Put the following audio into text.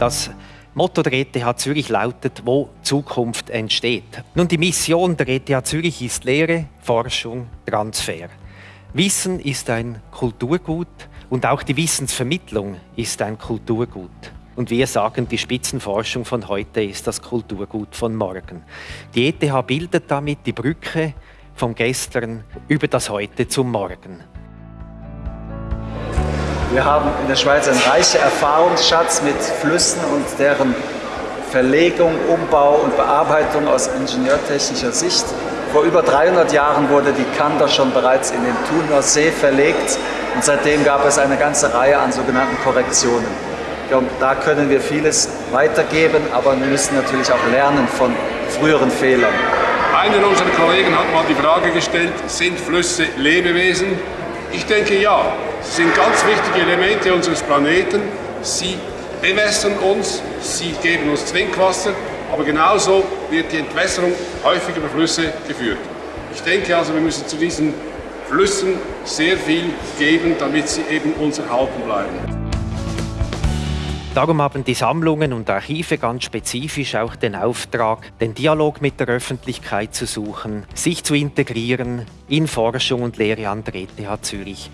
Das Motto der ETH Zürich lautet, wo Zukunft entsteht. Nun, die Mission der ETH Zürich ist Lehre, Forschung, Transfer. Wissen ist ein Kulturgut und auch die Wissensvermittlung ist ein Kulturgut. Und wir sagen, die Spitzenforschung von heute ist das Kulturgut von morgen. Die ETH bildet damit die Brücke vom Gestern über das Heute zum Morgen. Wir haben in der Schweiz einen reichen Erfahrungsschatz mit Flüssen und deren Verlegung, Umbau und Bearbeitung aus ingenieurtechnischer Sicht. Vor über 300 Jahren wurde die Kander schon bereits in den Thuner See verlegt und seitdem gab es eine ganze Reihe an sogenannten Korrektionen. Da können wir vieles weitergeben, aber wir müssen natürlich auch lernen von früheren Fehlern. Einer unserer Kollegen hat mal die Frage gestellt, sind Flüsse Lebewesen? Ich denke ja. Sind ganz wichtige Elemente unseres Planeten. Sie bewässern uns, sie geben uns Trinkwasser, aber genauso wird die Entwässerung häufig über Flüsse geführt. Ich denke also, wir müssen zu diesen Flüssen sehr viel geben, damit sie eben uns erhalten bleiben. Darum haben die Sammlungen und Archive ganz spezifisch auch den Auftrag, den Dialog mit der Öffentlichkeit zu suchen, sich zu integrieren in Forschung und Lehre an der ETH Zürich.